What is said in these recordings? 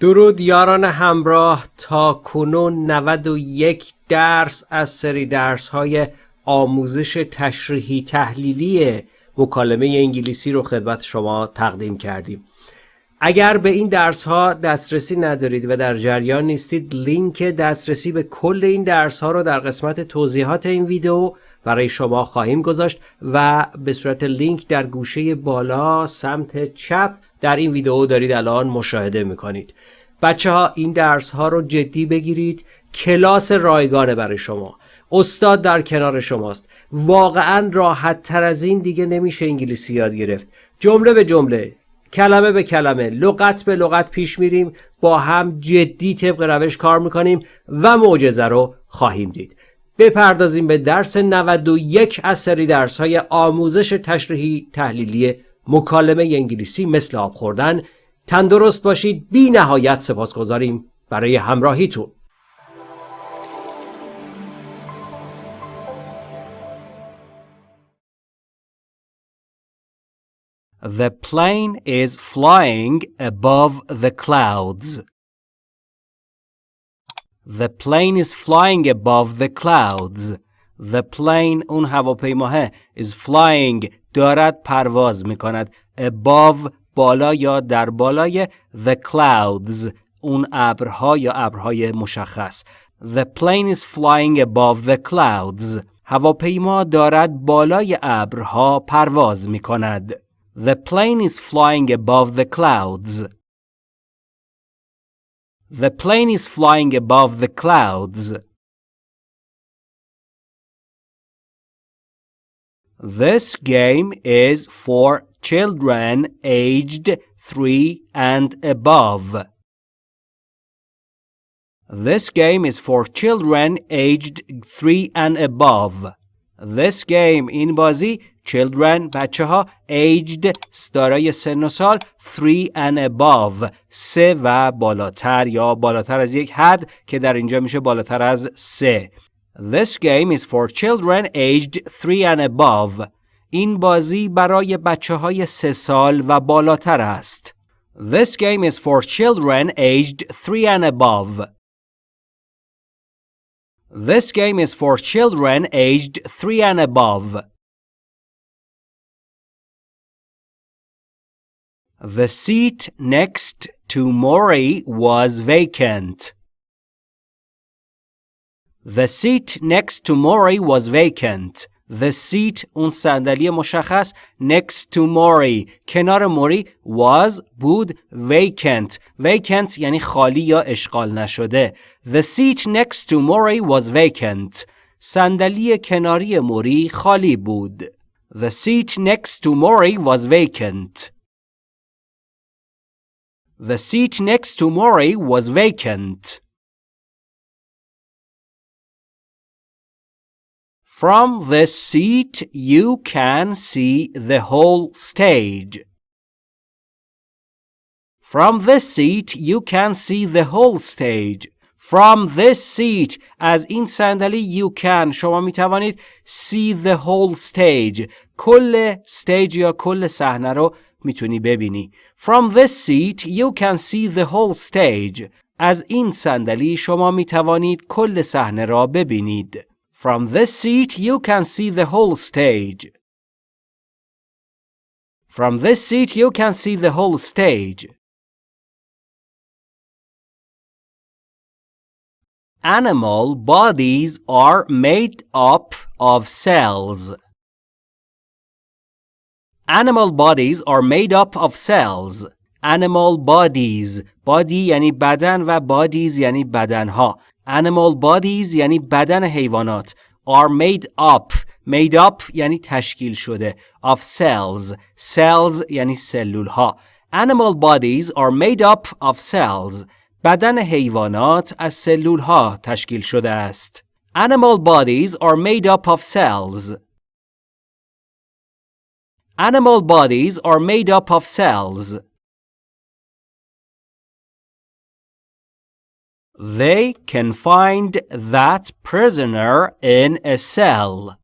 درود یاران همراه تا کنون 91 درس از سری درس های آموزش تشریحی تحلیلی مکالمه انگلیسی رو خدمت شما تقدیم کردیم. اگر به این درس ها دسترسی ندارید و در جریان نیستید لینک دسترسی به کل این درس ها رو در قسمت توضیحات این ویدیو برای شما خواهیم گذاشت و به صورت لینک در گوشه بالا سمت چپ در این ویدیو دارید الان مشاهده می‌کنید. بچه ها این درس ها رو جدی بگیرید. کلاس رایگانه برای شما. استاد در کنار شماست. واقعا راحت تر از این دیگه نمیشه انگلیسی یاد گرفت. جمله به جمله کلمه به کلمه لغت به لغت پیش میریم. با هم جدی طبق روش کار می‌کنیم و معجزه رو خواهیم دید. بپردازیم به درس 91 از سری درس های آموزش تشریحی تحلیلی مکالمه انگلیسی مثل آب خوردن تندرست باشید بی نهایت سپاس گذاریم برای همراهیتون The plane is flying above the clouds. The plane is flying above the clouds. The plane اون هواپیماه is flying دارد پرواز می کند above بالا یا در بالای the clouds اون ابرها یا ابرهای مشخص The plane is flying above the clouds هواپیما دارد بالای ابرها پرواز می کند The plane is flying above the clouds The plane is flying above the clouds. This game is for children aged 3 and above. This game is for children aged 3 and above. This game in Bazi children بچه ها aged دارای سن و سال 3 and above سه و بالاتر یا بالاتر از یک حد که در اینجا میشه بالاتر از سه This game is for children aged 3 and above این بازی برای بچه های سه سال و بالاتر است. This game is for children aged 3 and above. This game is for children aged 3 and above. The seat next to Mori was vacant. The seat next to Mori was vacant. The seat اون صندلی مشخص next to Mori کنار موری was بود vacant vacant یعنی خالی یا اشغال نشده The seat next to Mori was vacant صندلی کناری موری خالی بود The seat next to Mori was vacant The seat next to Mori was vacant From this seat, you can see the whole stage. From this seat, you can see the whole stage. From this seat, از این صندلی you can شما می توانید see the whole stage. کل stage یا کل صحنه رو می‌تونی ببینی. From this seat, you can see the whole stage. از این صندلی شما می توانید کل صحنه را ببینید. From this seat, you can see the whole stage. From this seat, you can see the whole stage. Animal bodies are made up of cells. Animal bodies are made up of cells. Animal bodies body یعنی بدن و bodies یعنی بدنها Animal bodies یعنی بدن حیوانات are made up made up یعنی تشکیل شده of cells cells یعنی سلول ها Animal bodies are made up of cells بدن حیوانات از سلول ها تشکیل شده است Animal bodies are made up of cells Animal bodies are made up of cells They can find that prisoner in a cell.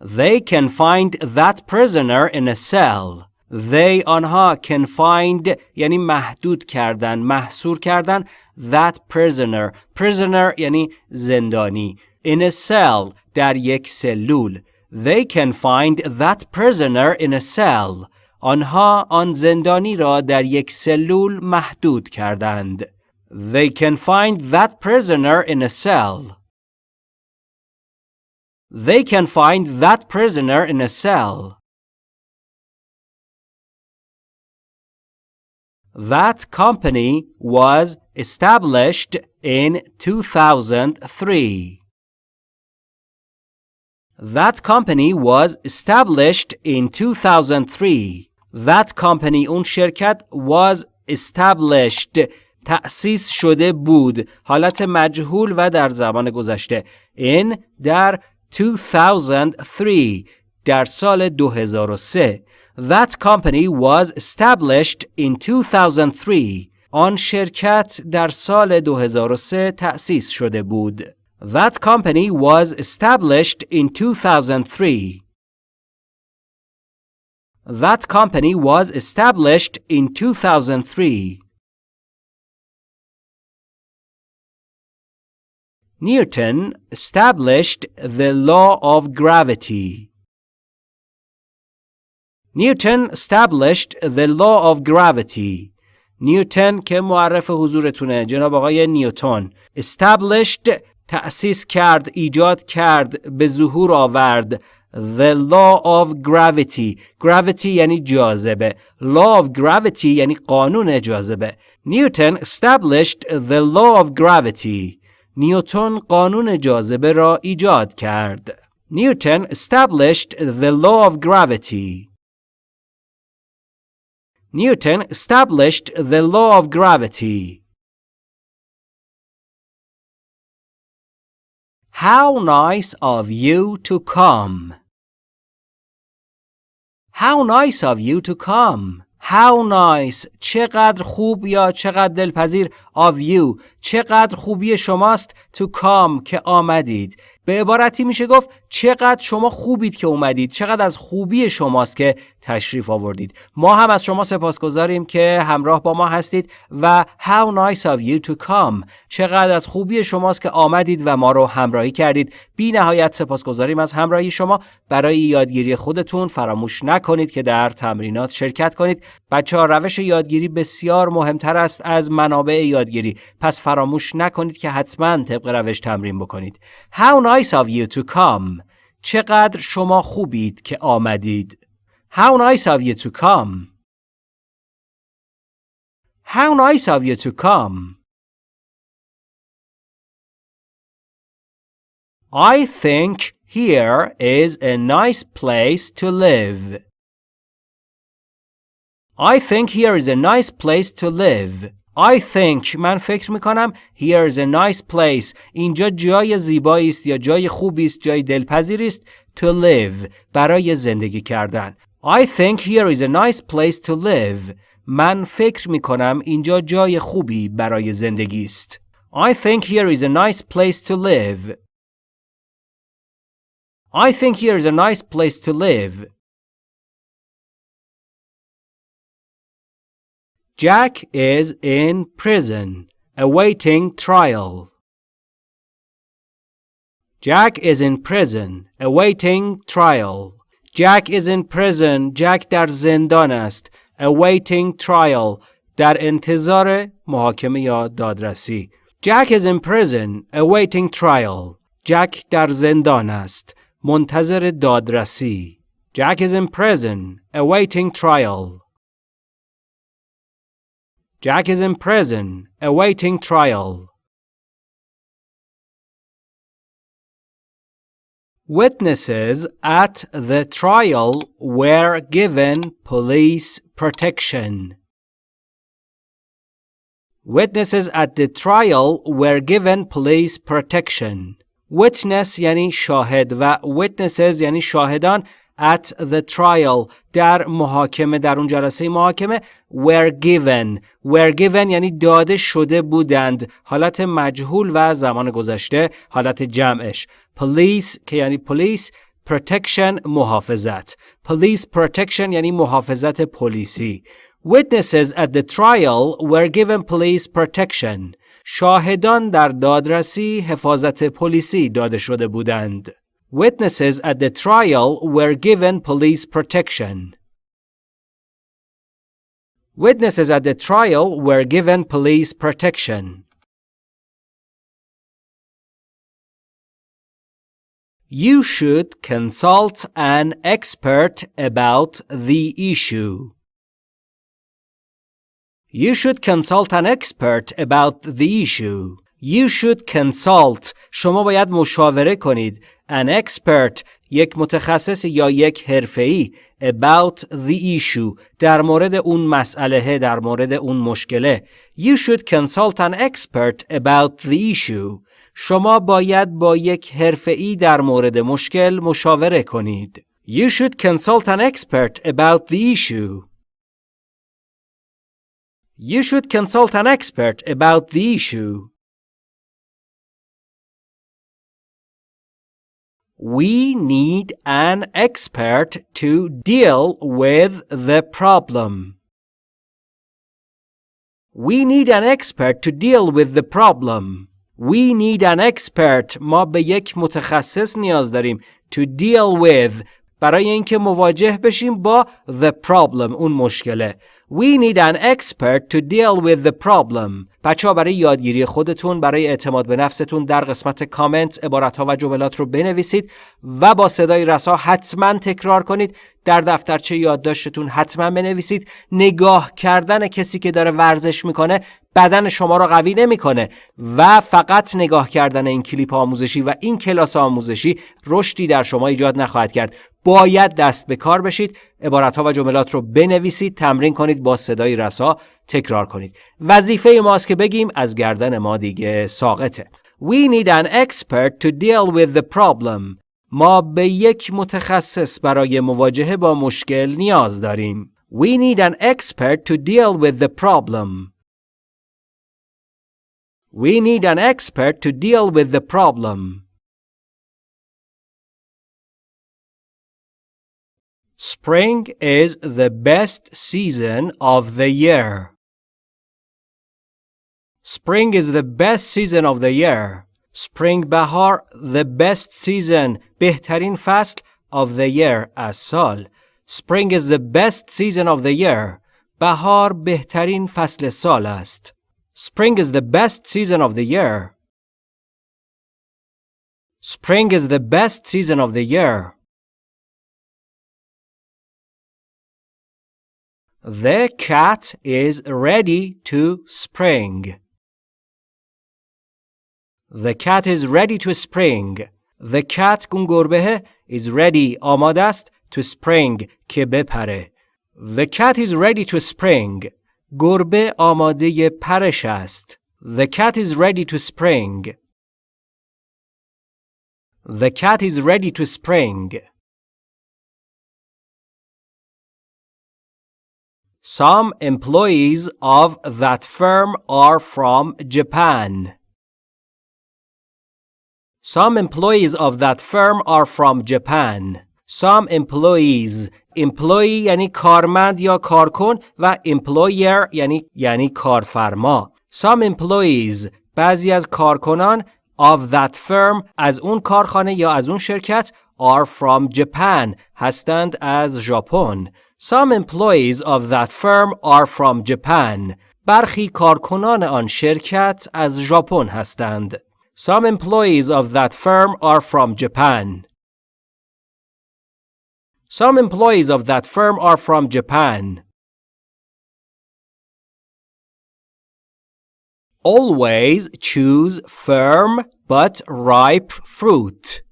They can find that prisoner in a cell. they آنها can find یعنی محدود کردن محصور کردن that prisoner prisoner یعنی زندانی in a cell در یک سلول they can find that prisoner in a cell آنها آن زندانی را در یک سلول محدود کردند they can find that prisoner in a cell they can find that prisoner in a cell That company was established in 2003. That company was established in 2003. That company اون شرکت was established تأسیس شده بود حالت مجهول و در زمان گذشته in در 2003 در سال 2003 That company was established in 2003. آن شرکت در سال 2003 تأسیس شده بود. That company was established in 2003. That company was established in 2003. Newton established the law of gravity. Newton established the law of gravity. نیوتن که معرف حضورتونه جناب آقای نیوتن established تأسیس کرد ایجاد کرد به ظهور آورد the law of gravity gravity یعنی جاذبه law of gravity یعنی قانون جاذبه نیوتن established the law of gravity نیوتن قانون جاذبه را ایجاد کرد نیوتن established the law of gravity Newton established the law of gravity. How nice of you to come. How nice of you to come. How nice چقدر خوب یا چقدر دلپذیر of you چقدر خوبی شماست to come که آمدید. به عبارتی میشه گفت چقدر شما خوبید که اومدید چقدر از خوبی شماست که تشریف آوردید. ما هم از شما سپاسگزاریم که همراه با ما هستید و how nice of you to come. چقدر از خوبی شماست که آمدید و ما رو همراهی کردید. بی نهایت سپاسگزاریم از همراهی شما. برای یادگیری خودتون فراموش نکنید که در تمرینات شرکت کنید. بچه ها روش یادگیری بسیار مهمتر است از منابع یادگیری. پس فراموش نکنید که حتما طبق روش تمرین بکنید How nice of you to come چقدر شما خوبید که آمدید How nice of you to come How nice of you to come I think here is a nice place to live. I think here is a nice place to live. I think من فکر می کنم here is a nice place اینجا جای زیبایی است یا جای خوبی است جای دلپذیری است to live برای زندگی کردن I think here is a nice place to live من فکر می کنم اینجا جای خوبی برای زندگی است I think here is a nice place to live I think here is a nice place to live Jack is in prison, awaiting trial. Jack is in prison, awaiting trial. Jack is in prison. Jack در زندان است. Awaiting trial. در انتظار محاکمه یا دادرسی. Jack is in prison, awaiting trial. Jack در زندان است. منتظر دادرسی. Jack is in prison, awaiting trial. Jack is in prison, awaiting trial. Witnesses at the trial were given police protection. Witnesses at the trial were given police protection. Witness یعنی شاهد و witnesses یعنی شاهدان at the trial در محاکمه در اون جلسه محاکمه were given. Were given یعنی داده شده بودند. حالت مجهول و زمان گذشته حالت جمعش. Police که یعنی police protection محافظت. Police protection یعنی محافظت پلیسی. Witnesses at the trial were given police protection. شاهدان در دادرسی حفاظت پلیسی داده شده بودند. Witnesses at the trial were given police protection. Witnesses at the trial were given police protection. You should consult an expert about the issue. You should consult an expert about the issue. You should consult شما باید مشاوره کنید an expert یک متخصص یا یک حرفه‌ای about the issue در مورد اون مسئله در مورد اون مشکله You should consult an expert about the issue شما باید با یک حرفه‌ای در مورد مشکل مشاوره کنید You should consult an expert about the issue You should consult an expert about the issue. We need an expert to deal with the problem. We need an expert to deal with the problem. We need an expert ما به یک متخصص نیاز داریم to deal with برای اینکه مواجه بشیم با the problem اون مشکله We need an expert to deal with the problem. بچه ها برای یادگیری خودتون برای اعتماد به نفستون در قسمت کامنت عبارت ها و جملات رو بنویسید و با صدای رسا حتما تکرار کنید در دفترچه یادداشتتون حتما بنویسید. نگاه کردن کسی که داره ورزش می‌کنه بدن شما رو قوی نمی‌کنه و فقط نگاه کردن این کلیپ آموزشی و این کلاس آموزشی رشدی در شما ایجاد نخواهد کرد. باید دست به کار بشید. عبارت ها و جملات رو بنویسید تمرین کنید با صدای رسا تکرار کنید. وظیفه ماست که بگیم از گردن ما دیگه ساقطه. We need an expert to deal with the problem. ما به یک متخصص برای مواجهه با مشکل نیاز داریم We need an expert to deal with the problem We need an expert to deal with the problem Spring is the best season of the year. Spring is the best season of the year. Spring bahar the best season بهترین فصل of the year از سال. Spring is the best season of the year. بهار بهترین فصل سال است. Spring is the best season of the year. Spring is the best season of the year. The cat is ready to spring. The cat is ready to spring. The cat اون گربه is ready آماده است to spring که بپره. The cat is ready to spring. گربه آماده پرش است. The cat is ready to spring. The cat is ready to spring. Some employees of that firm are from Japan. Some employees of that firm are from Japan. Some employees employee یعنی کارمند یا کارکن و employer یعنی یعنی کارفرما. Some employees بعضی از کارکنان of that firm از اون کارخانه یا از اون شرکت are from Japan هستند از ژاپن. Some employees of that firm are from Japan. برخی کارکنان آن شرکت از ژاپن هستند. Some employees of that firm are from Japan. Some employees of that firm are from Japan. Always choose firm but ripe fruit.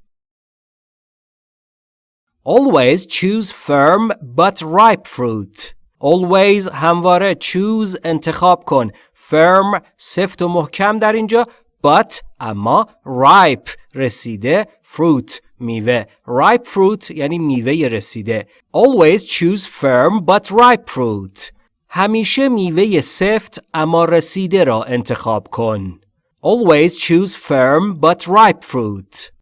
Always choose firm but ripe fruit. Always همواره choose انتخاب کن. Firm سفت و محکم در اینجا but اما ripe رسیده fruit میوه ripe fruit یعنی میوه رسیده always choose firm but ripe fruit همیشه میوه سفت اما رسیده را انتخاب کن always choose firm but ripe fruit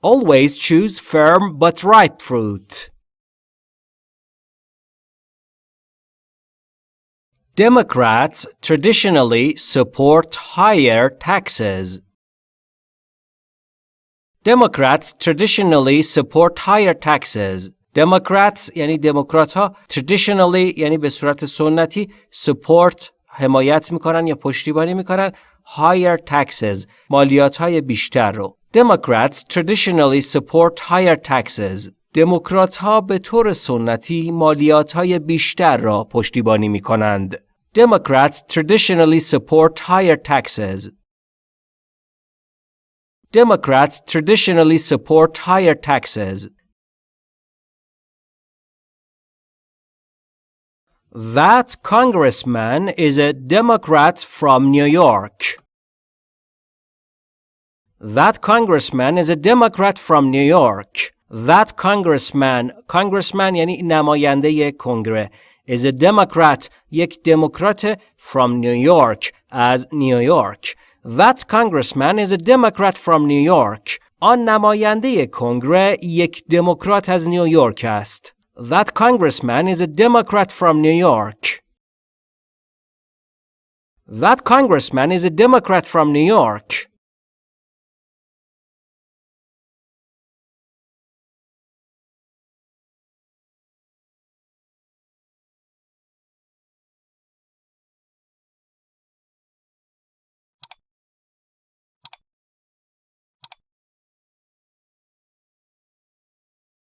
Always choose firm but ripe fruit. Democrats traditionally support higher taxes. Democrats traditionally support higher taxes. Democrats یعنی دموکرات ها traditionally یعنی به صورت سنتی support حمایت میکنن یا پشتیبانی میکنن higher taxes مالیات های بیشتر رو Democrats traditionally support higher taxes دموکرات ها به طور سنتی مالیات های بیشتر را پشتیبانی می کنند. Democrats traditionally support higher taxes. Democrats traditionally support higher taxes. That congressman is a Democrat from New York. That congressman is a Democrat from New York. That congressman congressman یعنی نماینده کنگره is a Democrat یک دموکرات from New York از نیویورک That congressman is a Democrat from New York آن نماینده کنگره یک دموکرات از نیویورک است That congressman is a Democrat from New York That congressman is a Democrat from New York